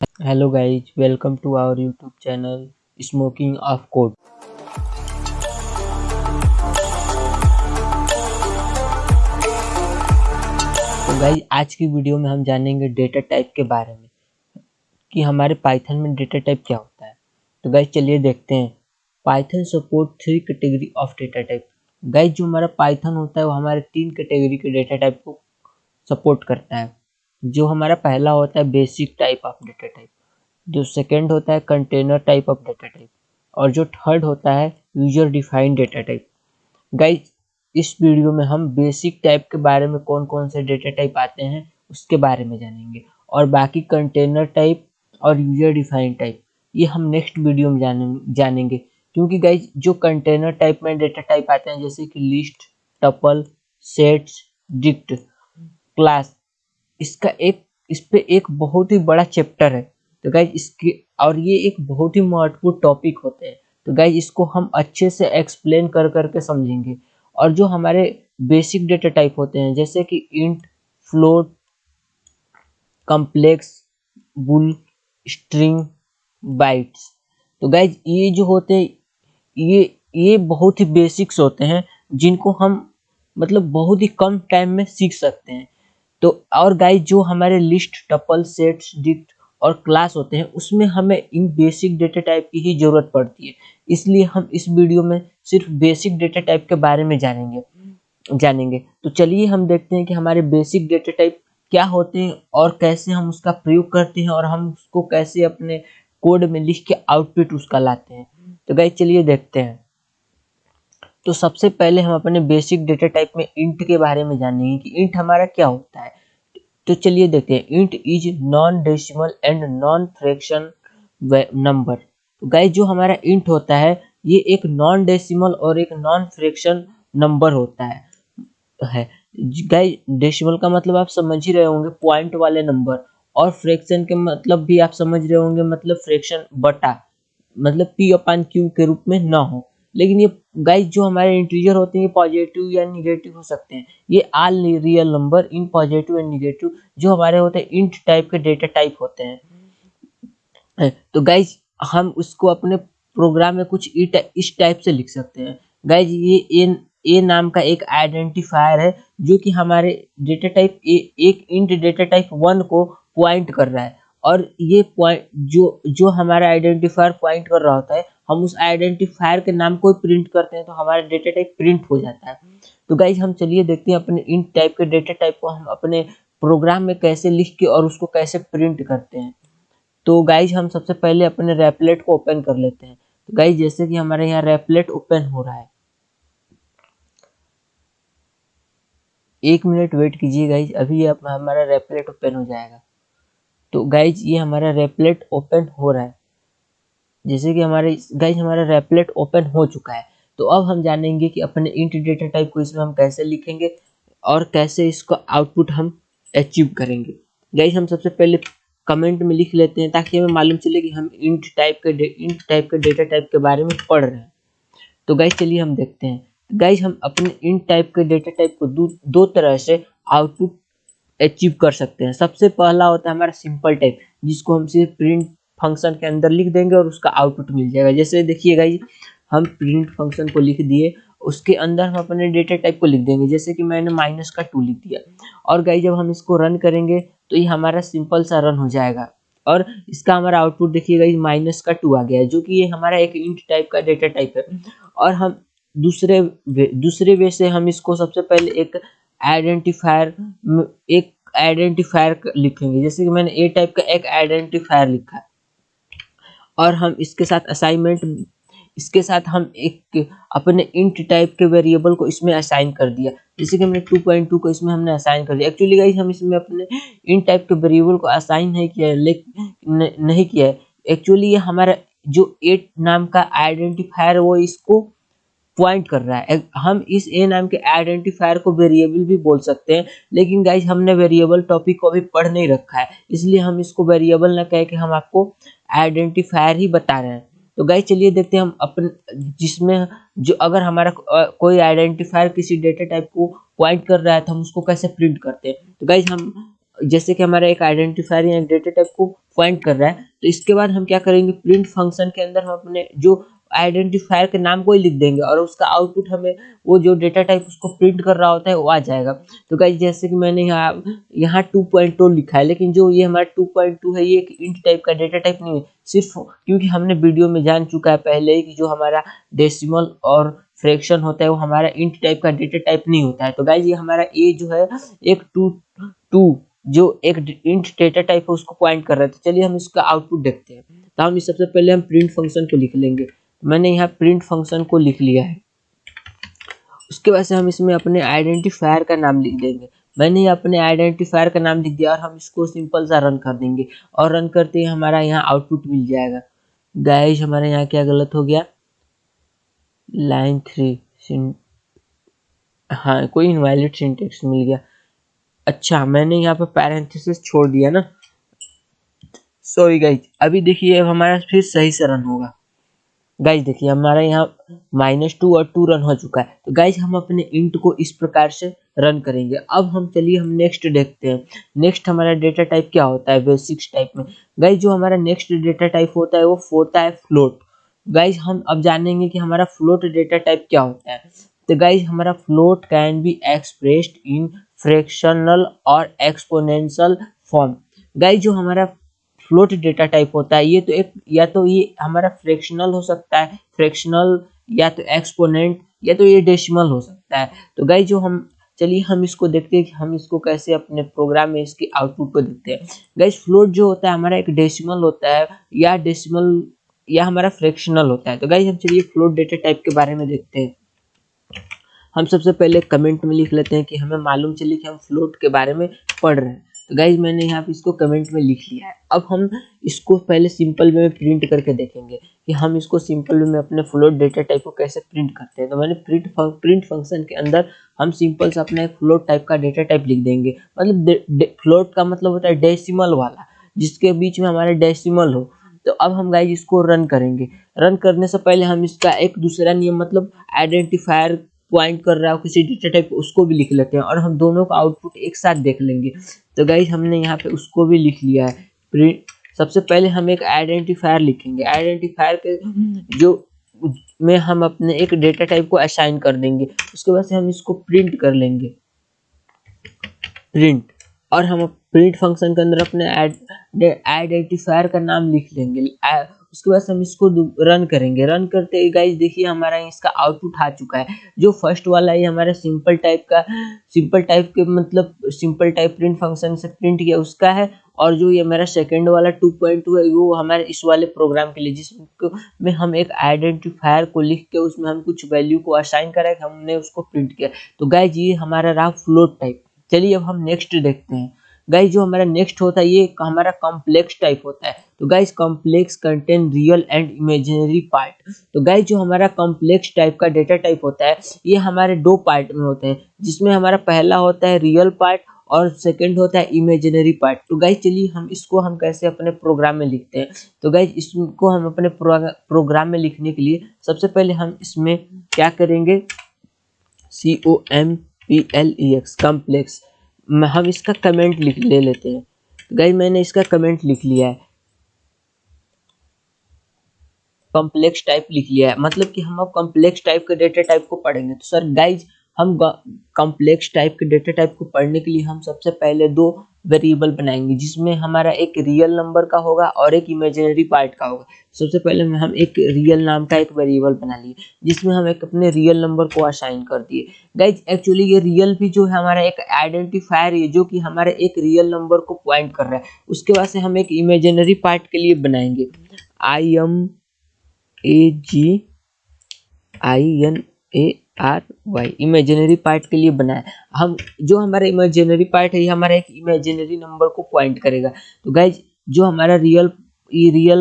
hello guys, welcome to our youtube channel, smoking of code. तो guys आज की video में हम जानेंगे डेटा टाइप के बारे में, कि हमारे पाइथन में डेटा टाइप क्या होता है। तो गाइज़ चलिए देखते हैं। Python support three category of data type guys जो हमारा पाइथन होता है, वो हमारे तीन कैटेगरी के डेटा टाइप को सपोर्ट करता है। जो हमारा पहला होता है basic type of data type जो सेकेंड होता है container type of data type और जो थर्ड होता है user defined data type guys इस वीडियो में हम बेसिक टाइप के बारे में कौन कौन से डेटा टाइप आते हैं, उसके बारे में जानेंगे. और बाकी कंटेनर टाइप और यूज़र डिफाइंड टाइप ये हम नेक्स्ट वीडियो में जाने, जानेंगे. क्योंकि गाइज़ जो कंटेनर टाइप में डेटा टाइप आते हैं, जैसे कि list tuple sets dict class इसका एक, इस पे एक बहुत ही बड़ा चैप्टर है। तो गाइज़ इसके, और ये एक बहुत ही महत्वपूर्ण टॉपिक होते हैं। तो गाइज़ इसको हम अच्छे से एक्सप्लेन कर करके समझेंगे। और जो हमारे बेसिक डेटा टाइप होते हैं, जैसे कि int float complex bool string bytes तो गाइज़ ये जो होते हैं, ये ये बहुत ही बेसिक्स होते हैं, जिनको हम मतलब बहुत ही कम टाइम में सीख सकते हैं। तो और गाइज़ जो हमारे लिस्ट टपल सेट्स डिक्ट और क्लास होते हैं, उसमें हमें इन बेसिक डेटा टाइप की ही ज़रूरत पड़ती है। इसलिए हम इस वीडियो में सिर्फ़ बेसिक डेटा टाइप के बारे में जानेंगे जानेंगे। तो चलिए हम देखते हैं कि हमारे बेसिक डेटा टाइप क्या होते हैं और कैसे हम उसका प्रयोग करते हैं और हम उसको कैसे अपने कोड में लिख के आउटपुट उसका लाते हैं। तो गाइज़ चलिए देखते हैं। तो सबसे पहले हम अपने बेसिक डेटा टाइप में इंट के बारे में जानेंगे कि इंट हमारा क्या होता है। तो चलिए देखते हैं। Int is non decimal and non fraction number तो गाइज़ जो हमारा इंट होता है, ये एक नॉन डेसिमल और एक नॉन फ्रैक्शन नंबर होता है। है। गाइज़ डेसिमल का मतलब आप समझ ही रहे होंगे पॉइंट वाले नंबर और फ्रैक्शन के मतलब भी आप समझ रहे होंगे मतलब फ्रैक्शन बटा मतलब पी अपान क्यू के रूप में ना हो। लेकिन ये गाइज़ जो हमारे इंटीजर होते हैं पॉजिटिव या निगेटिव हो सकते हैं। ये all real number in positive and negative जो हमारे होते हैं इंट टाइप के डेटा टाइप होते हैं। तो गाइज़ हम उसको अपने प्रोग्राम में कुछ इस टाइप से लिख सकते हैं। गाइज़ ये ए ए नाम का एक आइडेंटिफायर है, जो कि हमारे डेटा टाइप ए, एक इंट डेटा टाइप वन को पॉइंट कर रहा है। और ये पॉइंट जो जो हमारा आइडेंटिफायर पॉइंट कर रहा होता है, हम उस आइडेंटिफायर के नाम को प्रिंट करते हैं तो हमारा डेटा टाइप प्रिंट हो जाता है। तो गाइज़ हम चलिए देखते हैं अपने इन टाइप के डेटा टाइप को हम अपने प्रोग्राम में कैसे लिख के और उसको कैसे प्रिंट करते हैं। तो गाइज़ हम सबसे पहले अपने रेपलेट को ओपन कर लेते हैं। तो गाइज़ जैसे कि हमारे यहाँ रेपलेट ओपन हो रहा है। एक मिनट वेट कीजिए गाइज़ अभी हमारा रेपलेट ओपन हो जाएगा। तो गाइज़ ये हमारा रेपलेट ओपन हो रहा है। जैसे कि हमारे गाइज़ हमारा रेपलेट ओपन हो चुका है। तो अब हम जानेंगे कि अपने इंट डेटा टाइप को इसमें हम कैसे लिखेंगे और कैसे इसको आउटपुट हम अचीव करेंगे। गाइज़ हम सबसे पहले कमेंट में लिख लेते हैं ताकि हमें मालूम चले कि हम इंट टाइप के इंट टाइप के डेटा टाइप के बारे में पढ़ रहे हैं। तो गाइज़ चलिए हम देखते हैं। गाइज़ हम अपने इंट टाइप के डेटा टाइप को दो, दो तरह से आउटपुट अचीव कर सकते हैं। सबसे पहला होता है हमारा सिंपल टाइप जिसको हम सिर्फ़ प्रिंट फ़ंक्शन के अंदर लिख देंगे और उसका आउटपुट मिल जाएगा। जैसे देखिए देखिएगा हम प्रिंट फ़ंक्शन को लिख दिए, उसके अंदर हम अपने डेटा टाइप को लिख देंगे। जैसे कि मैंने माइनस का टू लिख दिया। और गाई जब हम इसको रन करेंगे तो ये हमारा सिंपल सा रन हो जाएगा। और इसका हमारा आउटपुट देखिए देखिएगा माइनस का टू आ गया है जो कि ये हमारा एक इंट टाइप का डेटा टाइप है। और हम दूसरे वे दूसरे वे से हम इसको सबसे पहले एक आइडेंटिफायर एक आइडेंटिफायर लिखेंगे। जैसे कि मैंने ए टाइप का एक आइडेंटिफायर लिखा। और हम इसके साथ असाइनमेंट इसके साथ हम एक अपने इंट टाइप के वेरिएबल को इसमें असाइन कर दिया। जैसे कि हमने 2.2 को इसमें हमने असाइन कर दिया। एक्चुअली गाइस हम इसमें अपने इंट टाइप के वेरिएबल को असाइन नहीं किया है लेकिन नहीं किया है। एक्चुअली ये हमारा जो एट नाम का आइडेंटिफायर वो इसको पॉइंट कर रहा है। हम इस ए नाम के आइडेंटिफायर को वेरिएबल भी बोल सकते हैं, लेकिन गाइज़ हमने वेरिएबल टॉपिक को अभी पढ़ नहीं रखा है। इसलिए हम इसको वेरिएबल ना कह के हम आपको आइडेंटिफायर ही बता रहे हैं। तो गाइज़ चलिए देखते हैं हम अपन, जिसमें जो अगर हमारा कोई आइडेंटिफायर किसी डेटा टाइप को पॉइंट कर रहा है तो हम उसको कैसे प्रिंट करते हैं? तो गाइज़ हम, जैसे कि हमारा एक आइडेंटिफायर या डेटा टाइप को पॉइंट कर रहा है तो इसके बाद हम क्या करेंगे? प्रिंट फ़ंक्शन के अंदर हम अपने जो आइडेंटिफायर के नाम को ही लिख देंगे और उसका आउटपुट हमें वो जो डेटा टाइप उसको प्रिंट कर रहा होता है, वो आ जाएगा। तो गाइज़ जैसे कि मैंने यहाँ यहाँ टू पॉइंट टू लिखा है, लेकिन जो ये हमारा टू पॉइंट टू है, ये एक इंट टाइप का डेटा टाइप नहीं है। सिर्फ़ क्योंकि हमने वीडियो में जान चुका है पहले ही कि जो हमारा डेसिमल और फ्रैक्शन होता है, वो हमारा इंट टाइप का डेटा टाइप नहीं होता है। तो गाइज़ ये हमारा ए जो है, एक टू टू जो एक इंट डेटा टाइप है, उसको पॉइंट कर रहे थे चलिए हम इसका आउटपुट देखते हैं। तो हम सबसे पहले हम प्रिंट फ़ंक्शन को लिख लेंगे। मैंने यहाँ प्रिंट फ़ंक्शन को लिख लिया है। उसके बाद से हम इसमें अपने आइडेंटिफायर का नाम लिख देंगे। मैंने अपने आइडेंटिफायर का नाम लिख दिया और हम इसको सिंपल सा रन कर देंगे। और रन करते ही हमारा यहाँ आउटपुट मिल जाएगा। गाइज़ हमारे यहाँ क्या गलत हो गया? लाइन थ्री हाँ कोई इनवैलिड सिंटेक्स मिल गया। अच्छा मैंने यहाँ पर पैरेंथेसिस छोड़ दिया ना। सॉरी गाइज़ अभी देखिए, अब हमारा फिर सही से रन होगा। गाइज़ देखिए, हमारा यहाँ माइनस टू और टू रन हो चुका है। तो गाइज़ हम अपने इंट को इस प्रकार से रन करेंगे। अब हम चलिए, हम नेक्स्ट देखते हैं। नेक्स्ट हमारा डेटा टाइप क्या होता है? बेसिक्स टाइप में। गाइज़ जो हमारा नेक्स्ट डेटा टाइप होता है, वो होता है फ्लोट गाइज़ हम अब जानेंगे कि हमारा फ्लोट डेटा टाइप क्या होता है। तो गाइज़ हमारा float can be expressed in fractional और एक्सपोनेंशियल फॉर्म गाइज़ जो हमारा फ्लोट डेटा टाइप होता है। ये तो एक, या तो ये हमारा फ्रैक्शनल हो सकता है फ्रैक्शनल या तो एक्सपोनेंट या तो ये डेसिमल हो सकता है। तो गाइज़ जो हम, चलिए हम इसको देखते हैं कि हम इसको कैसे अपने प्रोग्राम में इसके आउटपुट को देखते हैं। गाइज़ फ्लोट जो होता है, हमारा एक डेसिमल होता है, या डेसिमल या हमारा फ्रैक्शनल होता है। तो गाइज़ हम चलिए फ्लोट डेटा टाइप के बारे में देखते हैं। हम सबसे पहले कमेंट में लिख लेते हैं कि हमें मालूम चले कि हम फ्लोट के बारे में पढ़ रहे हैं। तो गाइज़ मैंने यहाँ पे इसको कमेंट में लिख लिया है। अब हम इसको पहले सिंपल वे में प्रिंट करके देखेंगे कि हम इसको सिंपल वे में अपने फ्लोट डेटा टाइप को कैसे प्रिंट करते हैं। तो मैंने प्रिंट प्रिंट फ़ंक्शन के अंदर हम सिंपल से अपना फ्लोट टाइप का डेटा टाइप लिख देंगे। मतलब फ्लोट का मतलब होता है डेसिमल वाला, जिसके बीच में हमारे डेसिमल हो। तो अब हम गाइज़ इसको रन करेंगे। रन करने से पहले हम इसका एक दूसरा नियम मतलब आइडेंटिफायर पॉइंट कर रहा हो, किसी डेटा टाइप उसको भी लिख लेते हैं और हम दोनों का आउटपुट एक साथ देख लेंगे। तो गाइज़ हमने यहाँ पे उसको भी लिख लिया है। प्रिंट सबसे पहले हम एक आइडेंटिफायर लिखेंगे। आइडेंटिफायर के जो में हम अपने एक डेटा टाइप को असाइन कर देंगे। उसके बाद से हम इसको प्रिंट कर लेंगे। प्रिंट और हम प्रिंट फ़ंक्शन के अंदर अपने आइडेंटिफायर का नाम लिख लेंगे। उसके बाद हम इसको रन करेंगे। रन करते ही गाइज़ देखिए हमारा इसका आउटपुट आ चुका है। जो फ़र्स्ट वाला है हमारा सिंपल टाइप का सिंपल टाइप के मतलब सिंपल टाइप प्रिंट फ़ंक्शन से प्रिंट किया उसका है। और जो ये मेरा सेकेंड वाला 2.2 है, वो हमारे इस वाले प्रोग्राम के लिए जिसमें हम एक आइडेंटिफायर को लिख के उसमें हम कुछ वैल्यू को असाइन करा हमने उसको प्रिंट किया। तो गाइज़ ये हमारा रहा फ्लोट टाइप चलिए अब हम नेक्स्ट देखते हैं। गाइज़ जो हमारा नेक्स्ट होता है, ये हमारा कॉम्प्लेक्स टाइप होता है। तो guys complex contain real and imaginary part तो गाइज़ जो हमारा कॉम्प्लेक्स टाइप का डेटा टाइप होता है, ये हमारे दो पार्ट में होते हैं। जिसमें हमारा पहला होता है रियल पार्ट और सेकंड होता है इमेजिनरी पार्ट तो गाइज़ चलिए हम इसको हम कैसे अपने प्रोग्राम में लिखते हैं। तो गाइज़ इसको हम अपने प्रोग्राम में लिखने के लिए सबसे पहले हम इसमें क्या करेंगे? C O M P L E X complex हम इसका कमेंट लिख ले लेते हैं। गाइज़ मैंने इसका कमेंट लिख लिया है। कॉम्प्लेक्स टाइप लिख लिया है। मतलब कि हम अब कॉम्प्लेक्स टाइप के डेटा टाइप को पढ़ेंगे। तो सर गाइज़ हम कॉम्प्लेक्स टाइप के डेटा टाइप को पढ़ने के लिए हम सबसे पहले दो वेरिएबल बनाएँगे, जिसमें हमारा एक रियल नंबर का होगा और एक इमेजिनरी पार्ट का होगा। सबसे पहले हम एक रियल नाम का एक वेरिएबल बना लिए, जिसमें हम एक अपने रियल नंबर को असाइन कर दिए। गाइज़ एक्चुअली ये रियल भी जो है हमारा एक आइडेंटिफायर है जो कि हमारे एक रियल नंबर को पॉइंट कर रहा है। उसके बाद से हम एक इमेजिनरी पार्ट के लिए बनाएँगे। I M A G I N A R Y imaginary part के लिए बनाए हम, जो हमारा इमेजिनरी पार्ट है, ये हमारा एक इमेजिनरी नंबर को पॉइंट करेगा। तो गाइज़ जो हमारा रियल रियल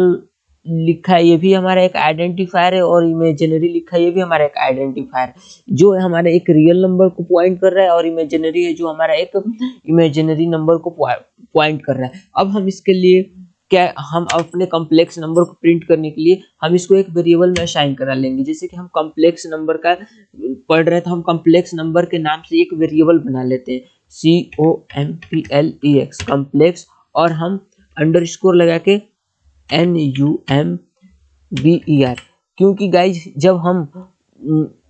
लिखा है, ये भी हमारा एक आइडेंटिफायर है और इमेजिनरी लिखा है, ये भी हमारा एक आइडेंटिफायर जो हमारे एक रियल नंबर को पॉइंट कर रहा है और इमेजिनरी है, जो हमारा एक इमेजिनरी नंबर को पॉइंट कर रहा है। अब हम इसके लिए क्या हम अपने कॉम्प्लेक्स नंबर को प्रिंट करने के लिए हम इसको एक वेरिएबल में असाइन करा लेंगे। जैसे कि हम कॉम्प्लेक्स नंबर का पढ़ रहे हैं तो हम कॉम्प्लेक्स नंबर के नाम से एक वेरिएबल बना लेते हैं। C O M P L E X complex और हम अंडर स्कोर लगा के N U M B E R क्योंकि गाइज़ जब हम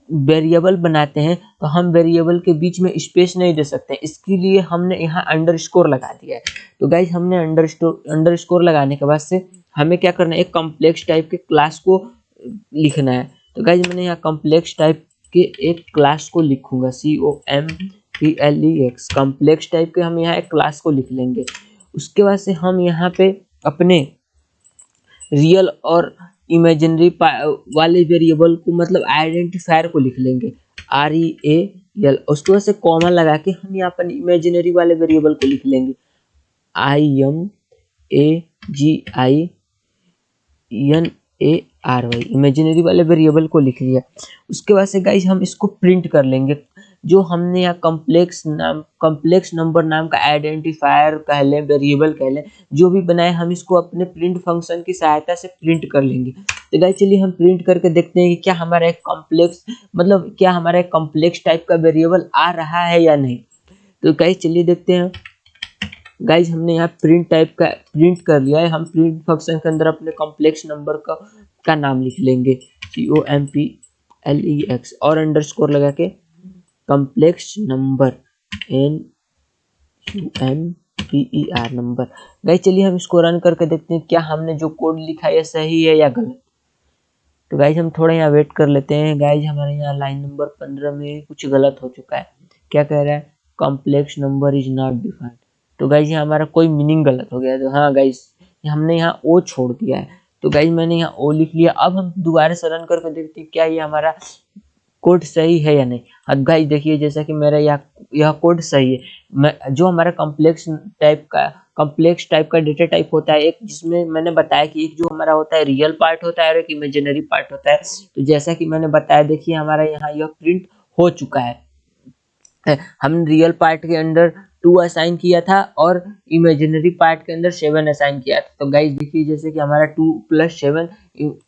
वेरिएबल बनाते हैं तो हम वेरिएबल के बीच में स्पेस नहीं दे सकते इसके लिए हमने यहाँ अंडर स्कोर लगा दिया है। तो गाइज़ हमने अंडर अंडर स्कोर लगाने के बाद से हमें क्या करना है? एक कम्प्लेक्स टाइप के क्लास को लिखना है। तो गाइज़ मैंने यहाँ कॉम्प्लेक्स टाइप के एक क्लास को लिखूँगा। C O M P L E X complex type के हम यहाँ एक क्लास को लिख लेंगे। उसके बाद से हम यहाँ पे अपने रियल और इमेजिनरी वाले वेरिएबल को मतलब आइडेंटिफायर को लिख लेंगे। आर ई ए एल उसके बाद से कॉमन लगा के हम यहाँ पर इमेजिनरी वाले वेरिएबल को लिख लेंगे। I M A G I N A R Y imaginary वाले वेरिएबल को लिख लिया। उसके बाद से गाइज़ हम इसको प्रिंट कर लेंगे। जो हमने यहाँ कम्प्लेक्स नाम कम्प्लेक्स नंबर नाम का आइडेंटिफायर कह लें वेरिएबल कह लें, जो भी बनाए, हम इसको अपने प्रिंट फ़ंक्शन की सहायता से प्रिंट कर लेंगे। तो गाइज़ चलिए हम प्रिंट करके देखते हैं कि क्या हमारा एक कॉम्प्लेक्स मतलब क्या हमारा एक कॉम्प्लेक्स टाइप का वेरिएबल आ रहा है या नहीं। तो गाइज़ चलिए देखते हैं। गाइज़ हमने यहाँ प्रिंट टाइप का प्रिंट कर लिया है। हम प्रिंट फ़ंक्शन के अंदर अपने कॉम्प्लेक्स नंबर का का नाम लिख लेंगे। C O M P L E X और अंडर स्कोर लगा के complex number N U M P E R number guys चलिए हम इसको रन करके देखते हैं क्या हमने जो कोड लिखा है सही है या गलत। तो गाइज़ हम थोड़ा यहाँ वेट कर लेते हैं। गाइज़ हमारे यहाँ लाइन नंबर पंद्रह में कुछ गलत हो चुका है। क्या कह रहा है? Complex number is not defined तो गाइज़ यहाँ हमारा कोई मीनिंग गलत हो गया। तो हाँ गाइज़ हमने यहाँ ओ छोड़ दिया है। तो गाइज़ मैंने यहाँ ओ लिख लिया। अब हम दोबारा से रन करके देखते हैं क्या ये हमारा कोड सही है या नहीं? अब गाइज़ देखिए, जैसा कि मेरा यह यह कोड सही है। मैं, जो हमारा कॉम्प्लेक्स टाइप का कॉम्प्लेक्स टाइप का डेटा टाइप होता है, एक जिसमें मैंने बताया कि एक जो हमारा होता है रियल पार्ट होता है और एक इमेजिनरी पार्ट होता है। तो जैसा कि मैंने बताया, देखिए, हमारा यहाँ यह प्रिंट हो चुका है। हम रियल पार्ट के अंदर टू असाइन किया था और इमेजिनरी पार्ट के अंदर सेवन असाइन किया था। तो गाइज़ देखिए, जैसे कि हमारा टू प्लस सेवन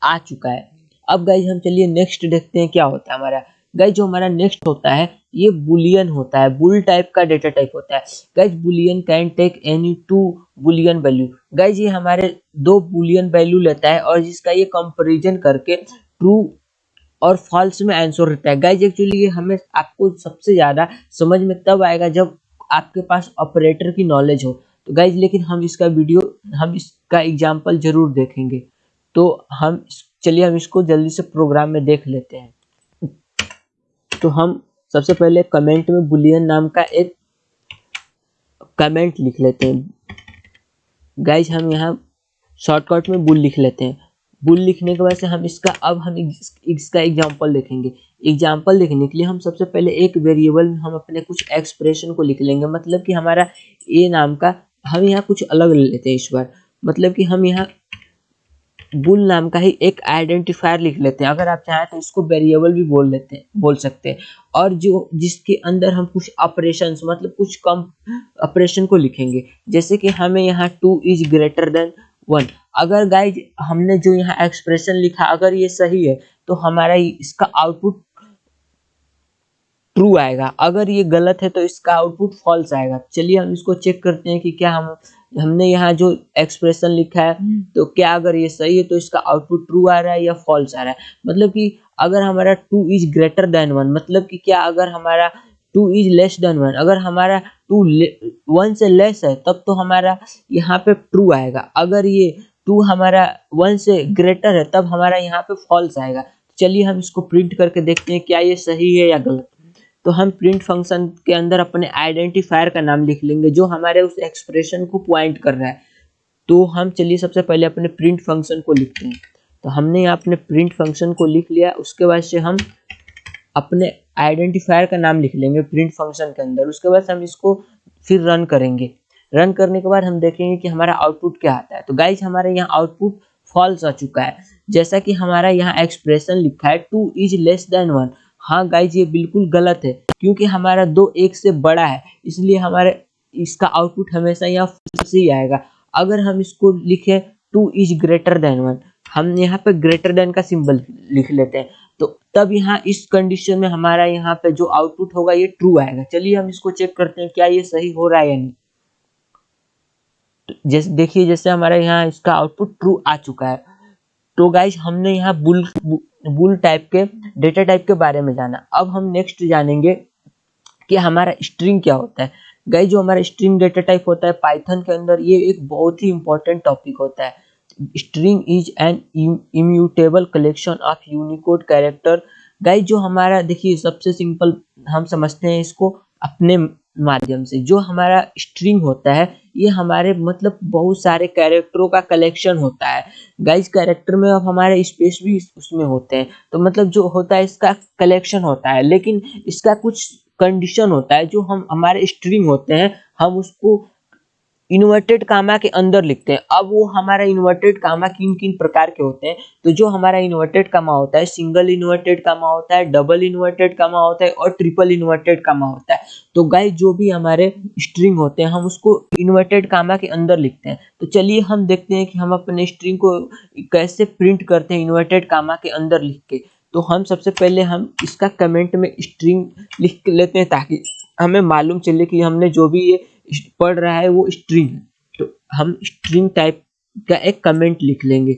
आ चुका है। अब गाइज़ हम चलिए नेक्स्ट देखते हैं क्या होता है हमारा। गाइज़ जो हमारा नेक्स्ट होता है, ये बुलियन होता है। बुल टाइप का डेटा टाइप होता है। Guys boolean can take any two boolean value guys ये हमारे दो बुलियन वैल्यू लेता है और जिसका ये कंपेरिजन करके ट्रू और फॉल्स में आंसर रहता है। गाइज़ एक्चुअली ये हमें आपको सबसे ज़्यादा समझ में तब आएगा जब आपके पास ऑपरेटर की नॉलेज हो। तो गाइज़ लेकिन हम इसका वीडियो हम इसका एग्ज़ाम्पल ज़रूर देखेंगे। तो हम चलिए हम इसको जल्दी से प्रोग्राम में देख लेते हैं। तो हम सबसे पहले कमेंट में बुलियन नाम का एक कमेंट लिख लेते हैं। गाइज़ हम यहाँ शॉर्टकट में बुल लिख लेते हैं। बुल लिखने के बाद से हम इसका, अब हम इसका एग्ज़ाम्पल देखेंगे। एग्ज़ाम्पल देखने के लिए हम सबसे पहले एक वेरिएबल में हम अपने कुछ एक्सप्रेशन को लिख लेंगे। मतलब कि हमारा ए नाम का, हम यहाँ कुछ अलग लेते हैं इस बार। मतलब कि हम यहाँ बुल नाम का ही एक आइडेंटिफायर लिख लेते हैं। अगर आप चाहें तो इसको वेरिएबल भी बोल लेते हैं, बोल सकते हैं। और जो, जिसके अंदर हम कुछ ऑपरेशन मतलब कुछ कम ऑपरेशन को लिखेंगे। जैसे कि हमें यहाँ two is greater than one अगर गाइज़ हमने जो यहाँ एक्सप्रेशन लिखा, अगर ये सही है तो हमारा इसका आउटपुट ट्रू आएगा। अगर ये गलत है तो इसका आउटपुट फॉल्स आएगा। चलिए हम इसको चेक करते हैं कि क्या हम हमने यहाँ जो एक्सप्रेशन लिखा है हम्म। तो क्या अगर ये सही है तो इसका आउटपुट ट्रू आ रहा है या फॉल्स आ रहा है? मतलब कि अगर हमारा two is greater than one मतलब कि क्या अगर हमारा two is less than one अगर हमारा टू वन से लेस है तब तो हमारा यहाँ पे ट्रू आएगा। अगर ये टू हमारा वन से ग्रेटर है तब हमारा यहाँ पे फॉल्स आएगा। चलिए हम इसको प्रिंट करके देखते हैं क्या ये सही है या गलत। तो हम प्रिंट फ़ंक्शन के अंदर अपने आइडेंटिफायर का नाम लिख लेंगे, जो हमारे उस एक्सप्रेशन को पॉइंट कर रहा है। तो हम चलिए सबसे पहले अपने प्रिंट फ़ंक्शन को लिखते हैं। तो हमने यहाँ अपने प्रिंट फ़ंक्शन को लिख लिया, उसके बाद से हम अपने आइडेंटिफायर का नाम लिख लेंगे प्रिंट फ़ंक्शन के अंदर। उसके बाद हम इसको फिर रन करेंगे। रन करने के बाद हम देखेंगे कि हमारा आउटपुट क्या आता है। तो गाइज़ हमारे यहाँ आउटपुट फॉल्स आ चुका है। जैसा कि हमारा यहाँ एक्सप्रेशन लिखा है two is less than one हाँ गाइज़ ये बिल्कुल गलत है, क्योंकि हमारा दो एक से बड़ा है, इसलिए हमारे, इसका आउटपुट हमेशा यहाँ फुल से ही आएगा। अगर हम इसको लिखे two is greater than one हम यहाँ पे ग्रेटर देन का सिंबल लिख लेते हैं तो तब यहाँ इस कंडीशन में हमारा यहाँ पे जो आउटपुट होगा, ये ट्रू आएगा। चलिए हम इसको चेक करते हैं, क्या ये सही हो रहा है या नहीं। तो जैसे, देखिए, जैसे हमारा यहाँ इसका आउटपुट ट्रू आ चुका है तो गाइज़ हमने यहाँ बुल बुल टाइप के डेटा टाइप के बारे में जाना। अब हम नेक्स्ट जानेंगे कि हमारा स्ट्रिंग क्या होता है। गाइज़ जो हमारा स्ट्रिंग डेटा टाइप होता है पाइथन के अंदर ये एक बहुत ही इंपॉर्टेंट टॉपिक होता है। String is an immutable collection of Unicode character guys जो हमारा, देखिए, सबसे सिंपल हम समझते हैं इसको अपने माध्यम से। जो हमारा स्ट्रिंग होता है ये हमारे मतलब बहुत सारे कैरेक्टरों का कलेक्शन होता है। गाइज़ कैरेक्टर में अब हमारे स्पेस भी उसमें होते हैं। तो मतलब जो होता है इसका कलेक्शन होता है। लेकिन इसका कुछ कंडीशन होता है जो हम, हमारे स्ट्रिंग होते हैं, हम उसको इन्वर्टेड कामा के अंदर लिखते हैं। अब वो हमारा इन्वर्टेड कामा किन किन प्रकार के होते हैं? तो जो हमारा इन्वर्टेड कामा होता है, सिंगल इन्वर्टेड कामा होता है, डबल इन्वर्टेड कामा होता है और ट्रिपल इन्वर्टेड कामा होता है। तो गाइस, जो भी हमारे स्ट्रिंग होते हैं, हम उसको इन्वर्टेड कामा के अंदर लिखते हैं। तो चलिए हम देखते हैं कि हम अपने स्ट्रिंग को कैसे प्रिंट करते हैं इन्वर्टेड कामा के अंदर लिख के। तो हम सबसे पहले हम इसका कमेंट में स्ट्रिंग लिख लेते हैं ताकि हमें मालूम चले कि हमने जो भी ये पढ़ रहा है वो स्ट्रिंग है। तो हम स्ट्रिंग टाइप का एक कमेंट लिख लेंगे।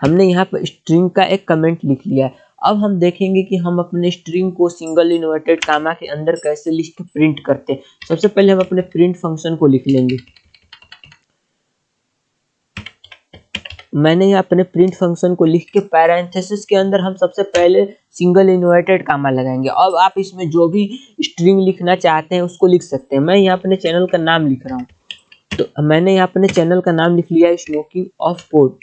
हमने यहाँ पर स्ट्रिंग का एक कमेंट लिख लिया है। अब हम देखेंगे कि हम अपने स्ट्रिंग को सिंगल इन्वर्टेड कामा के अंदर कैसे लिख के प्रिंट करते हैं। सबसे पहले हम अपने प्रिंट फ़ंक्शन को लिख लेंगे। मैंने यहाँ अपने प्रिंट फ़ंक्शन को लिख के पैरेंथेसिस के अंदर हम सबसे पहले सिंगल इन्वर्टेड कामा लगाएँगे। अब आप इसमें जो भी स्ट्रिंग लिखना चाहते हैं उसको लिख सकते हैं। मैं यहाँ अपने चैनल का नाम लिख रहा हूँ। तो मैंने यहाँ अपने चैनल का नाम लिख लिया स्मोकिंग ऑफ़ कोड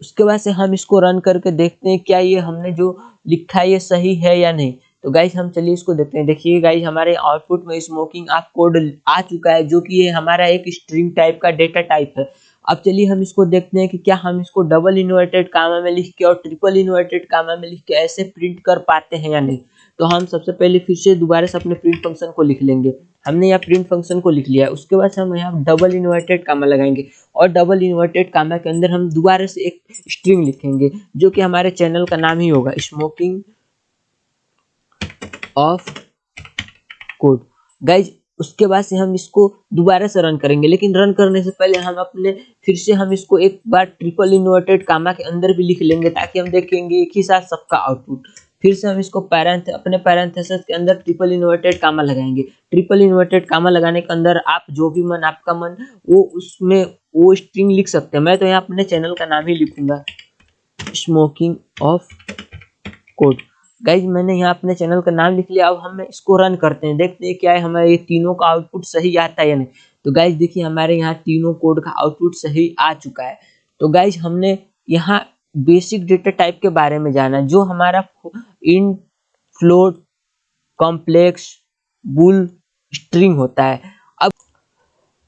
उसके बाद से हम इसको रन करके देखते हैं क्या ये हमने जो लिखा है ये सही है या नहीं। तो गाइज़ हम चलिए इसको देखते हैं। देखिए गाइज़ हमारे आउटपुट में स्मोकिंग ऑफ़ कोड आ चुका है, जो कि ये हमारा एक स्ट्रिंग टाइप का डेटा टाइप है। अब चलिए हम इसको देखते हैं कि क्या हम इसको डबल इन्वर्टेड कामा में लिख के और ट्रिपल इन्वर्टेड कामा में लिख के ऐसे प्रिंट कर पाते हैं या नहीं। तो हम सबसे पहले फिर से दोबारा से अपने प्रिंट फ़ंक्शन को लिख लेंगे। हमने यहाँ प्रिंट फ़ंक्शन को लिख लिया है उसके बाद हम यहाँ डबल इन्वर्टेड कामा लगाएँगे और डबल इन्वर्टेड कामा के अंदर हम दोबारा से एक स्ट्रिंग लिखेंगे, जो कि हमारे चैनल का नाम ही होगा स्मोकिंग ऑफ़ कोड गाइज़ उसके बाद से हम इसको दोबारा से रन करेंगे। लेकिन रन करने से पहले हम अपने, फिर से हम इसको एक बार ट्रिपल इन्वर्टेड कामा के अंदर भी लिख लेंगे ताकि हम देखेंगे एक ही साथ सबका आउटपुट फिर से हम इसको पैरेंथ अपने पैरेंथेसिस के अंदर ट्रिपल इन्वर्टेड कामा लगाएँगे। ट्रिपल इन्वर्टेड कामा लगाने के अंदर आप जो भी मन, आपका मन, वो उसमें, वो स्ट्रिंग लिख सकते हैं। मैं तो यहाँ अपने चैनल का नाम ही लिखूँगा। स्मोकिंग ऑफ़ कोड गाइज़ मैंने यहाँ अपने चैनल का नाम लिख लिया, अब हम इसको रन करते हैं। देखते हैं क्या है, हमारे ये तीनों का आउटपुट सही आता है या नहीं। तो गाइज़ देखिए, हमारे यहाँ तीनों कोड का आउटपुट सही आ चुका है। तो गाइज़ हमने यहाँ बेसिक डेटा टाइप के बारे में जाना, जो हमारा int float complex bool string होता है। अब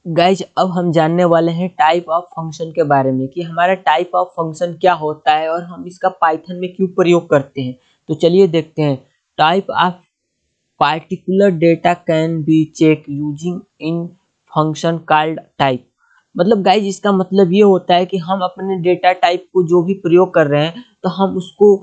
गाइज़ अब हम जानने वाले हैं टाइप ऑफ़ फ़ंक्शन के बारे में कि हमारा टाइप ऑफ़ फ़ंक्शन क्या होता है और हम इसका पाइथन में क्यों प्रयोग करते हैं। तो चलिए देखते हैं। Type of particular data can be check using in function called type मतलब गाइज़ इसका मतलब ये होता है कि हम अपने डेटा टाइप को जो भी प्रयोग कर रहे हैं तो हम उसको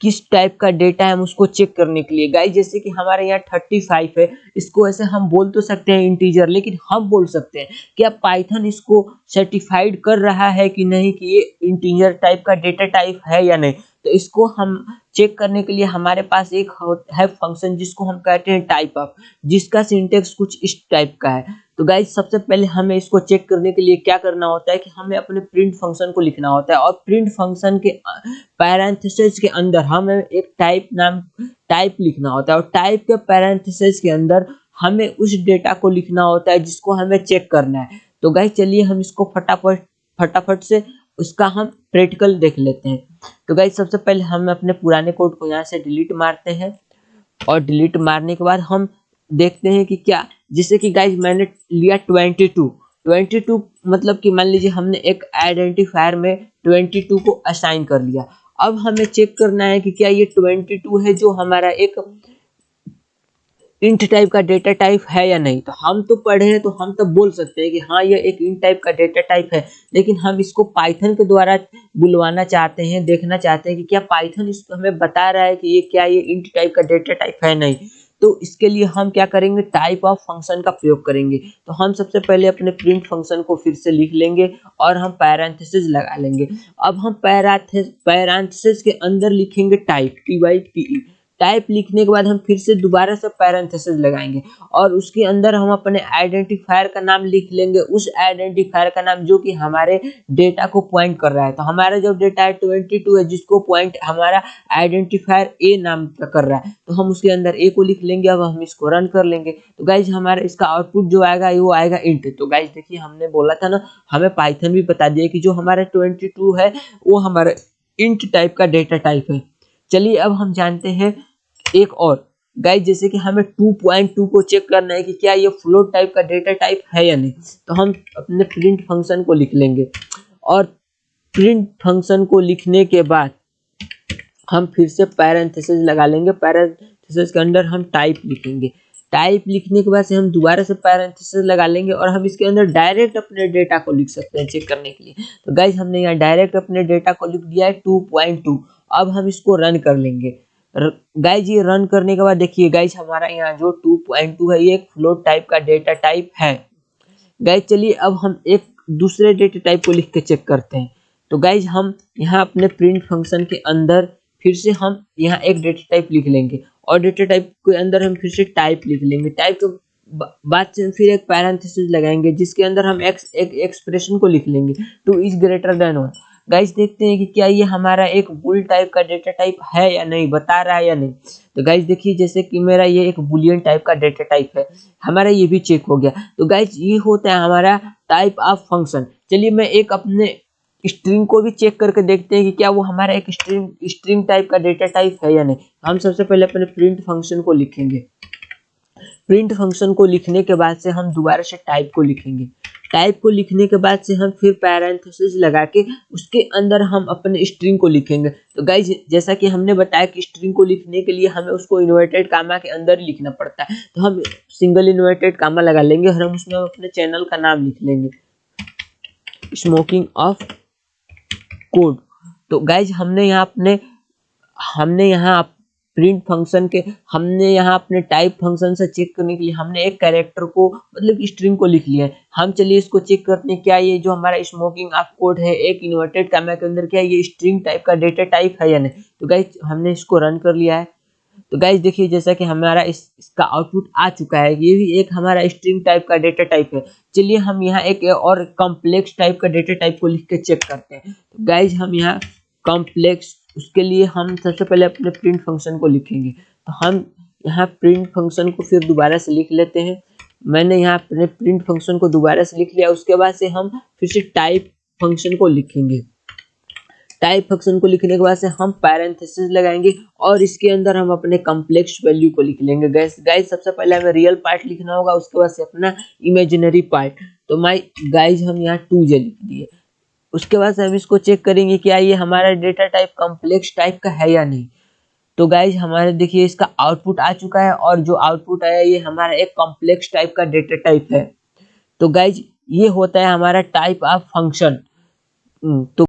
किस टाइप का डेटा है, हम उसको चेक करने के लिए। गाइज़ जैसे कि हमारे यहाँ थर्टी फाइव है, इसको ऐसे हम बोल तो सकते हैं इंटीजर लेकिन हम बोल सकते हैं कि अब पाइथन इसको सर्टिफाइड कर रहा है कि नहीं कि ये इंटीजर टाइप का डेटा टाइप है या नहीं। तो इसको हम चेक करने के लिए हमारे पास एक है फ़ंक्शन जिसको हम कहते हैं टाइप ऑफ़ जिसका सिंटेक्स कुछ इस टाइप का है। तो गाइज़ सबसे पहले हमें इसको चेक करने के लिए क्या करना होता है कि हमें अपने प्रिंट फ़ंक्शन को लिखना होता है और प्रिंट फ़ंक्शन के पैरेंथेसिस के अंदर हमें एक टाइप नाम टाइप लिखना होता है और टाइप के पैरेंथेसिस के अंदर हमें उस डेटा को लिखना होता है जिसको हमें चेक करना है। तो गाइज़ चलिए हम इसको फटाफट फटाफट से उसका हम प्रैक्टिकल देख लेते हैं। तो गाइज़ सबसे पहले हम अपने पुराने कोड को यहाँ से डिलीट मारते हैं और डिलीट मारने के बाद हम देखते हैं कि क्या, जैसे कि गाइज़ मैंने लिया ट्वेंटी टू ट्वेंटी टू मतलब कि मान लीजिए हमने एक आइडेंटिफायर में ट्वेंटी टू को असाइन कर लिया। अब हमें चेक करना है कि क्या ये ट्वेंटी टू है जो हमारा एक इंट टाइप का डेटा टाइप है या नहीं? तो हम तो पढ़े हैं तो हम तो बोल सकते हैं कि हाँ ये एक इंट टाइप का डेटा टाइप है। लेकिन हम इसको पाइथन के द्वारा बुलवाना चाहते हैं, देखना चाहते हैं कि क्या पाइथन इसको हमें बता रहा है कि ये क्या, ये इंट टाइप का डेटा टाइप है नहीं? तो इसके लिए हम क्या करेंगे? टाइप ऑफ़ फ़ंक्शन का प्रयोग करेंगे। तो हम सबसे पहले अपने प्रिंट फ़ंक्शन को फिर से लिख लेंगे और हम पैरांथेसिस लगा लेंगे। अब हम पैरांथेसिस के अंदर लिखेंगे type T Y T E type लिखने के बाद हम फिर से दोबारा से पैरेंथेसिस लगाएँगे। और उसके अंदर हम अपने आइडेंटिफायर का नाम लिख लेंगे। उस आइडेंटिफायर का नाम जो कि हमारे डेटा को पॉइंट कर रहा है। तो हमारा जो डेटा है ट्वेंटी टू है, जिसको पॉइंट हमारा आइडेंटिफायर ए नाम का कर रहा है। तो हम उसके अंदर ए को लिख लेंगे, अब हम इसको रन कर लेंगे। तो गाइज़ हमारा इसका आउटपुट जो आएगा, वो आएगा इंट तो गाइज़ देखिए, हमने बोला था ना, हमें पाइथन भी बता दिया कि जो हमारा ट्वेंटी टू है, वो हमारा इंट टाइप का डेटा टाइप है। चलिए, अब हम जानते हैं एक और। गाइज़ जैसे कि हमें 2.2 को चेक करना है कि क्या ये फ्लोट टाइप का डेटा टाइप है या नहीं तो हम अपने प्रिंट फ़ंक्शन को लिख लेंगे। और प्रिंट फ़ंक्शन को लिखने के बाद हम फिर से पैरेंथेसिस लगा लेंगे। पैरेंथेसिस के अंदर हम टाइप लिखेंगे। टाइप लिखने के बाद से हम दोबारा से पैरेंथेसिस लगा लेंगे और हम इसके अंदर डायरेक्ट अपने डेटा को लिख सकते हैं चेक करने के लिए। तो गाइज़ हमने यहाँ डायरेक्ट अपने डेटा को लिख दिया है 2.2 अब हम इसको रन कर लेंगे। गाइज़ ये रन करने के बाद देखिए गाइज़ हमारा यहाँ जो 2.2 है, ये एक फ्लोट टाइप का डेटा टाइप है। गाइज़ चलिए, अब हम एक दूसरे डेटा टाइप को लिख के चेक करते हैं। तो गाइज़ हम यहाँ अपने प्रिंट फ़ंक्शन के अंदर फिर से हम यहाँ एक डेटा टाइप लिख लेंगे। और डेटा टाइप के अंदर हम फिर से टाइप लिख लेंगे। टाइप के बाद से फिर एक पैरेंथेसिस लगाएँगे, जिसके अंदर हम एक्स एक एक्सप्रेशन को लिख लेंगे। Two is greater than one guys देखते हैं कि क्या ये हमारा एक बुल टाइप का डेटा टाइप है या नहीं, बता रहा है या नहीं? तो गाइस देखिए, जैसे कि मेरा ये एक बुलियन टाइप का डेटा टाइप है, हमारा ये भी चेक हो गया। तो गाइस ये होता है हमारा टाइप ऑफ़ फ़ंक्शन चलिए, मैं एक अपने स्ट्रिंग को भी चेक करके देखते हैं कि क्या वो हमारा एक स्ट्रिंग स्ट्रिंग टाइप का डेटा टाइप है या नहीं। हम सबसे पहले अपने प्रिंट फ़ंक्शन को लिखेंगे। प्रिंट फ़ंक्शन को लिखने के बाद से हम दोबारा से टाइप को लिखेंगे। टाइप को लिखने के बाद से हम फिर पैरेंथेसिस लगा के उसके अंदर हम अपने स्ट्रिंग को लिखेंगे। तो गाइज़ जैसा कि हमने बताया कि स्ट्रिंग को लिखने के लिए हमें उसको इन्वर्टेड कामा के अंदर लिखना पड़ता है। तो हम सिंगल इन्वर्टेड कामा लगा लेंगे और हम उसमें अपने चैनल का नाम लिख लेंगे। स्मोकिंग ऑफ़ कोड तो गाइज़ हमने यहाँ अपने, हमने यहाँ प्रिंट फ़ंक्शन के, हमने यहाँ अपने टाइप फ़ंक्शन से चेक करने के लिए हमने एक कैरेक्टर को मतलब स्ट्रिंग को लिख लिया है। हम चलिए इसको चेक करते हैं, क्या ये जो हमारा स्मोकिंग ऑफ़ कोड है, एक इन्वर्टेड कैमरा के अंदर क्या ये स्ट्रिंग टाइप का डेटा टाइप है या नहीं? तो गाइज़ हमने इसको रन कर लिया है। तो गाइज़ देखिए, जैसा कि हमारा इस, इसका आउटपुट आ चुका है, ये भी एक हमारा स्ट्रिंग टाइप का डेटा टाइप है। चलिए, हम यहाँ एक और कॉम्प्लेक्स टाइप का डेटा टाइप को लिख के चेक करते हैं। तो गाइज़ हम यहाँ कॉम्प्लेक्स उसके लिए हम सबसे पहले अपने प्रिंट फ़ंक्शन को लिखेंगे। तो हम यहाँ प्रिंट फ़ंक्शन को फिर दोबारा से लिख लेते हैं। मैंने यहाँ अपने प्रिंट फ़ंक्शन को दोबारा से लिख लिया। उसके बाद से हम फिर से टाइप फ़ंक्शन को लिखेंगे। टाइप फ़ंक्शन को लिखने के बाद से हम पैरेंथेसिस लगाएँगे और इसके अंदर हम अपने कम्प्लेक्स वैल्यू को लिख लेंगे। गैस गाइज़ सबसे पहले हमें रियल पार्ट लिखना होगा। उसके बाद से अपना इमेजिनरी पार्ट तो माई गाइज़ हम यहाँ टू जे लिख दिए। उसके बाद हम इसको चेक करेंगे क्या ये हमारा डेटा टाइप कॉम्प्लेक्स टाइप का है या नहीं। तो गाइज़ हमारे देखिए, इसका आउटपुट आ चुका है और जो आउटपुट आया, ये हमारा एक कॉम्प्लेक्स टाइप का डेटा टाइप है। तो गाइज़ ये होता है हमारा टाइप ऑफ़ फ़ंक्शन तो